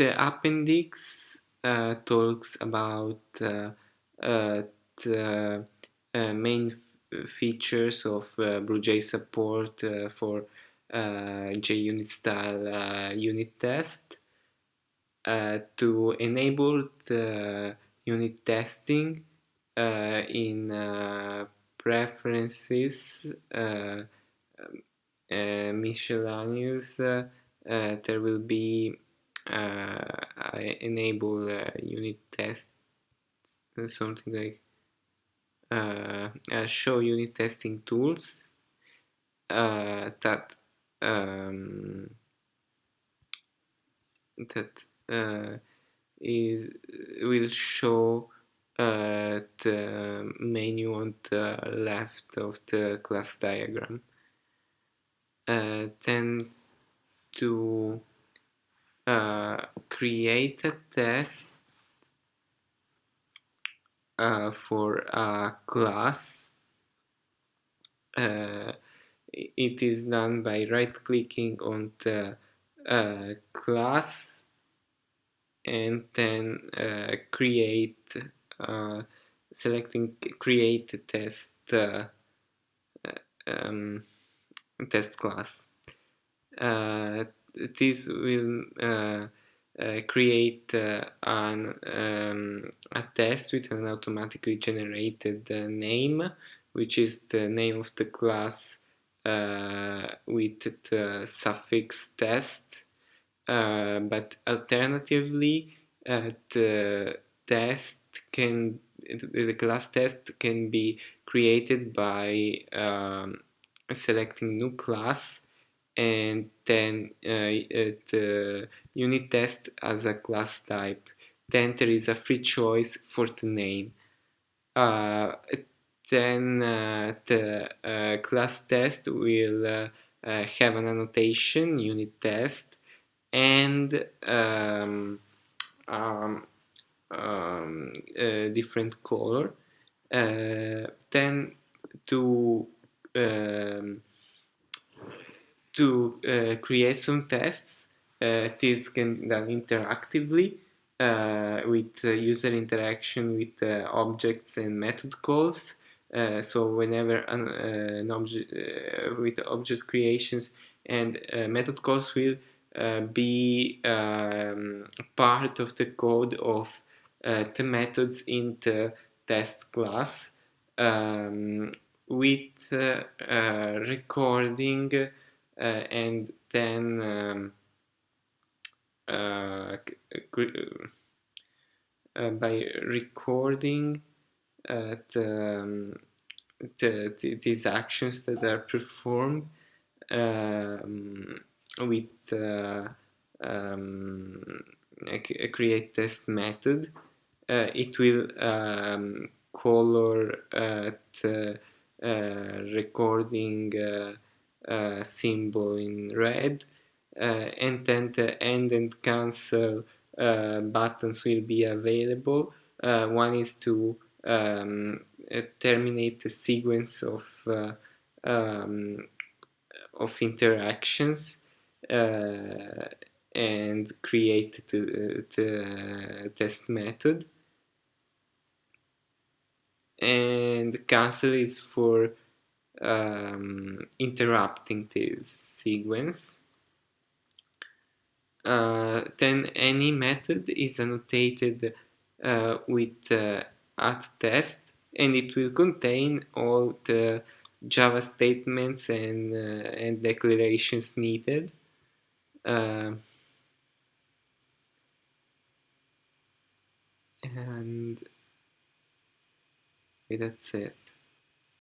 the appendix uh, talks about uh, uh, the uh, main features of uh, BlueJ support uh, for JUnit style unit test. to enable the unit testing in preferences uh, um, miscellaneous uh, there will be enable unit test something like uh, show unit testing tools uh, that um, that uh, is will show uh, the menu on the left of the class diagram. Uh, then to uh, create a test uh, for a class. Uh, it is done by right clicking on the uh, class and then uh, create selecting create a test um, test class this will uh, uh, create uh, an, um, a test with an automatically generated name, which is the name of the class with the suffix test. but alternatively, the test can the class test can be created by um, selecting new class and then uh, the unit test as a class type. Then there is a free choice for the name. Uh, then uh, the uh, class test will uh, uh, have an annotation, unit test, and um, um, um, different color. then to um, to uh, create some tests. Uh, this can done interactively uh, with user interaction with objects and method calls. so whenever an, an object with object creations and method calls will be um, part of the code of the methods in the test class um, with uh, uh, recording uh, and then um, uh, uh, by recording the, um, the, the, these actions that are performed um, with um, a, create test method uh, it will um, color uh, uh, recording uh, symbol in red uh, and then the end and cancel uh, buttons will be available. one is to um, terminate the sequence of um, of interactions uh, and create the, the, test method and cancel is for um, interrupting this sequence. Uh, then any method is annotated uh, with uh, at test and it will contain all the Java statements and, uh, and declarations needed. Uh, and that's it.